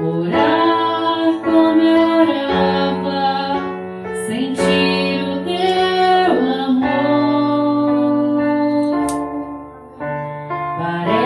Orar como eu orava, sentir o teu amor. Parece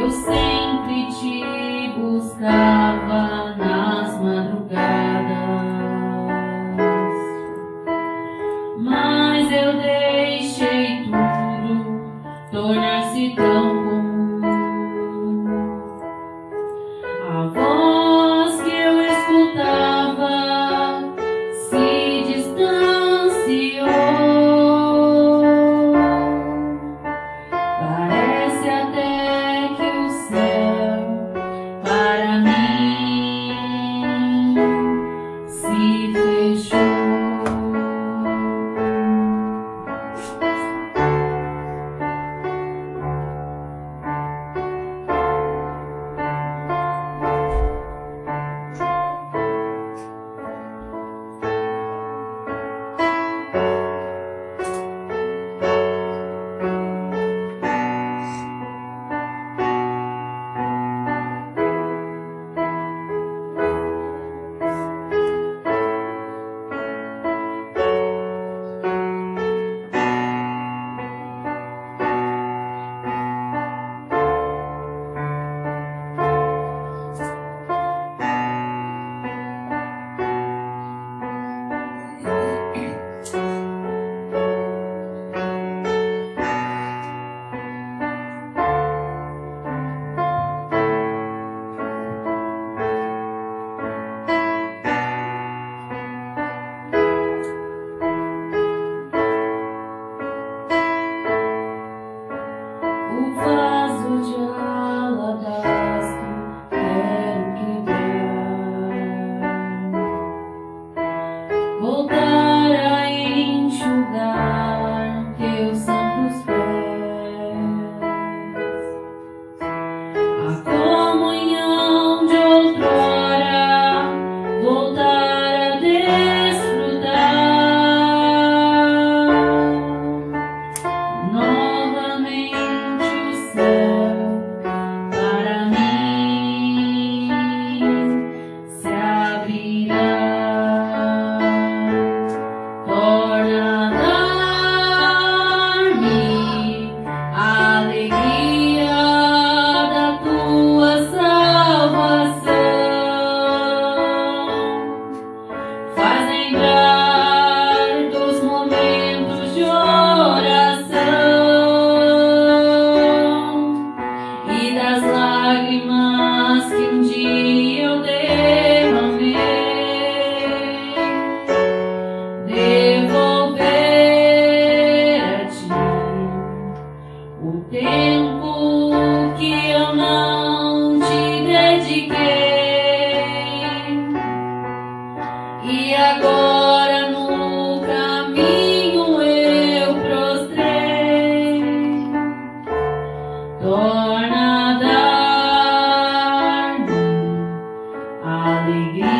Eu sempre te buscava nas madrugadas. from me. das lágrimas que um dia eu dei. baby.